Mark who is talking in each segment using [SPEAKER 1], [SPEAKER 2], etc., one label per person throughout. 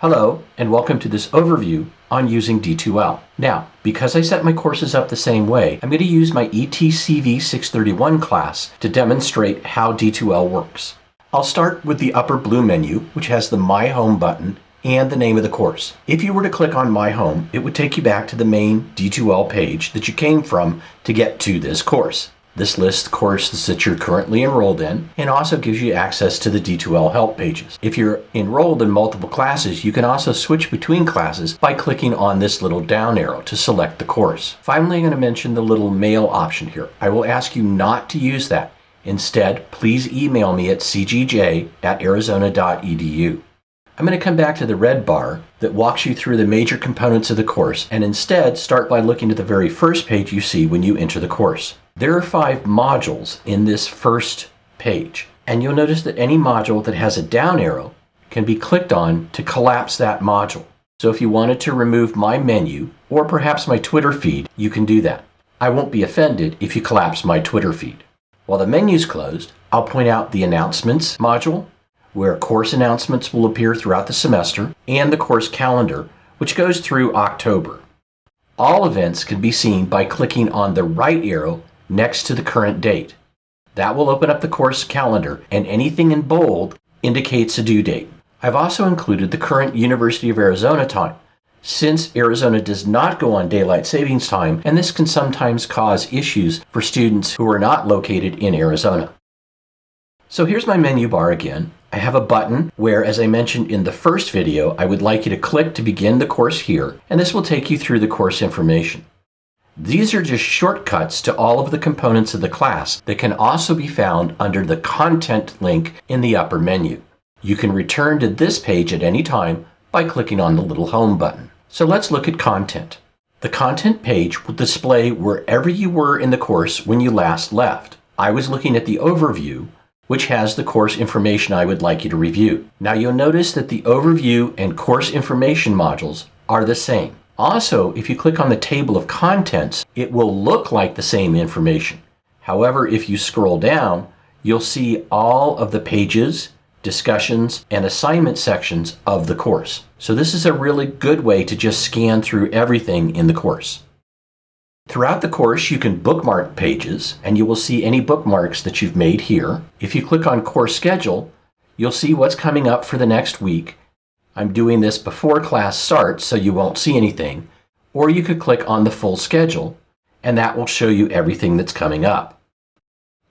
[SPEAKER 1] Hello, and welcome to this overview on using D2L. Now, because I set my courses up the same way, I'm going to use my ETCV 631 class to demonstrate how D2L works. I'll start with the upper blue menu, which has the My Home button and the name of the course. If you were to click on My Home, it would take you back to the main D2L page that you came from to get to this course. This lists courses that you're currently enrolled in and also gives you access to the D2L help pages. If you're enrolled in multiple classes, you can also switch between classes by clicking on this little down arrow to select the course. Finally, I'm going to mention the little mail option here. I will ask you not to use that. Instead, please email me at cgj at arizona.edu. I'm going to come back to the red bar that walks you through the major components of the course and instead start by looking at the very first page you see when you enter the course. There are five modules in this first page, and you'll notice that any module that has a down arrow can be clicked on to collapse that module. So if you wanted to remove my menu, or perhaps my Twitter feed, you can do that. I won't be offended if you collapse my Twitter feed. While the menu's closed, I'll point out the Announcements module, where course announcements will appear throughout the semester, and the course calendar, which goes through October. All events can be seen by clicking on the right arrow next to the current date. That will open up the course calendar and anything in bold indicates a due date. I've also included the current University of Arizona time since Arizona does not go on daylight savings time and this can sometimes cause issues for students who are not located in Arizona. So here's my menu bar again. I have a button where, as I mentioned in the first video, I would like you to click to begin the course here, and this will take you through the course information. These are just shortcuts to all of the components of the class that can also be found under the Content link in the upper menu. You can return to this page at any time by clicking on the little Home button. So let's look at Content. The Content page will display wherever you were in the course when you last left. I was looking at the Overview, which has the course information I would like you to review. Now you'll notice that the Overview and Course Information modules are the same. Also, if you click on the table of contents, it will look like the same information. However, if you scroll down, you'll see all of the pages, discussions, and assignment sections of the course. So this is a really good way to just scan through everything in the course. Throughout the course, you can bookmark pages, and you will see any bookmarks that you've made here. If you click on Course Schedule, you'll see what's coming up for the next week, I'm doing this before class starts so you won't see anything, or you could click on the full schedule and that will show you everything that's coming up.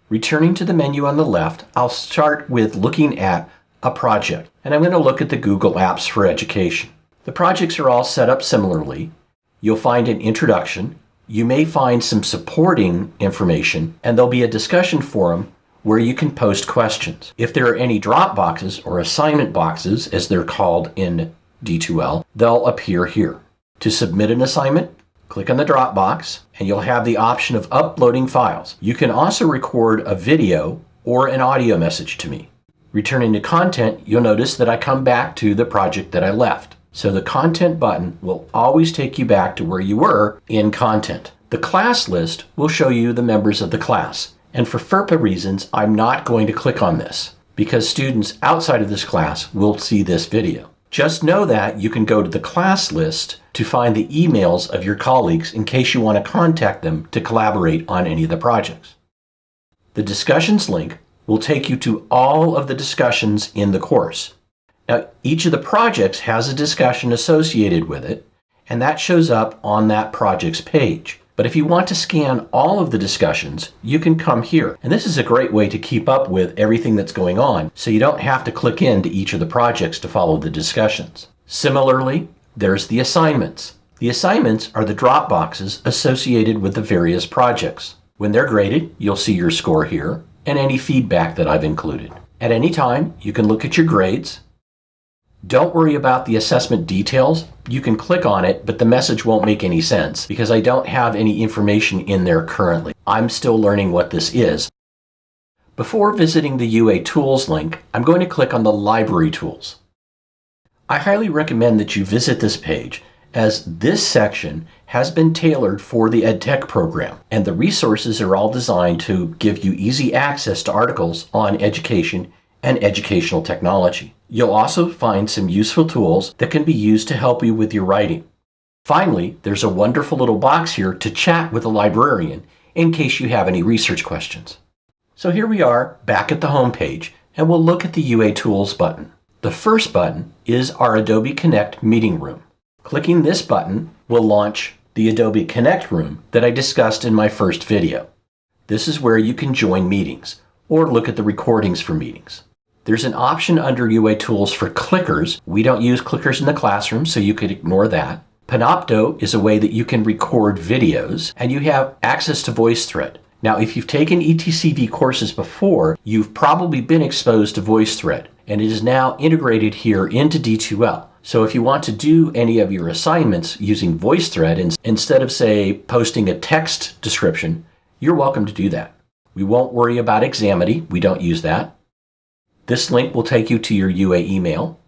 [SPEAKER 1] Returning to the menu on the left, I'll start with looking at a project, and I'm going to look at the Google Apps for Education. The projects are all set up similarly. You'll find an introduction, you may find some supporting information, and there'll be a discussion forum where you can post questions. If there are any drop boxes or assignment boxes, as they're called in D2L, they'll appear here. To submit an assignment, click on the Dropbox and you'll have the option of uploading files. You can also record a video or an audio message to me. Returning to content, you'll notice that I come back to the project that I left. So the content button will always take you back to where you were in content. The class list will show you the members of the class. And for FERPA reasons, I'm not going to click on this because students outside of this class will see this video. Just know that you can go to the class list to find the emails of your colleagues in case you want to contact them to collaborate on any of the projects. The discussions link will take you to all of the discussions in the course. Now, each of the projects has a discussion associated with it, and that shows up on that project's page. But if you want to scan all of the discussions, you can come here. And this is a great way to keep up with everything that's going on, so you don't have to click into each of the projects to follow the discussions. Similarly, there's the assignments. The assignments are the drop boxes associated with the various projects. When they're graded, you'll see your score here and any feedback that I've included. At any time, you can look at your grades, don't worry about the assessment details. You can click on it, but the message won't make any sense because I don't have any information in there currently. I'm still learning what this is. Before visiting the UA Tools link, I'm going to click on the Library Tools. I highly recommend that you visit this page as this section has been tailored for the EdTech program, and the resources are all designed to give you easy access to articles on education and educational technology. You'll also find some useful tools that can be used to help you with your writing. Finally, there's a wonderful little box here to chat with a librarian in case you have any research questions. So here we are back at the home page and we'll look at the UA Tools button. The first button is our Adobe Connect meeting room. Clicking this button will launch the Adobe Connect room that I discussed in my first video. This is where you can join meetings or look at the recordings for meetings. There's an option under UA Tools for clickers. We don't use clickers in the classroom, so you could ignore that. Panopto is a way that you can record videos, and you have access to VoiceThread. Now, if you've taken ETCV courses before, you've probably been exposed to VoiceThread, and it is now integrated here into D2L. So if you want to do any of your assignments using VoiceThread, instead of, say, posting a text description, you're welcome to do that. We won't worry about Examity. We don't use that. This link will take you to your UA email.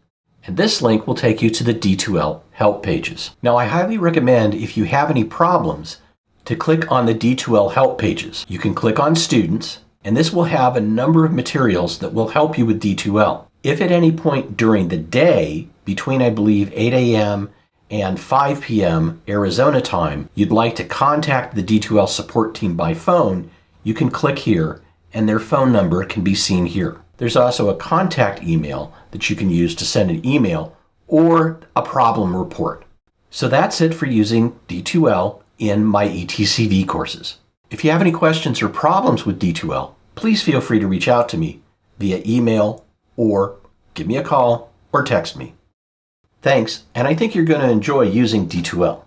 [SPEAKER 1] And this link will take you to the D2L help pages. Now, I highly recommend if you have any problems to click on the D2L help pages. You can click on students, and this will have a number of materials that will help you with D2L. If at any point during the day, between I believe 8 a.m. and 5 p.m. Arizona time, you'd like to contact the D2L support team by phone, you can click here and their phone number can be seen here. There's also a contact email that you can use to send an email or a problem report. So that's it for using D2L in my ETCV courses. If you have any questions or problems with D2L, please feel free to reach out to me via email or give me a call or text me. Thanks, and I think you're going to enjoy using D2L.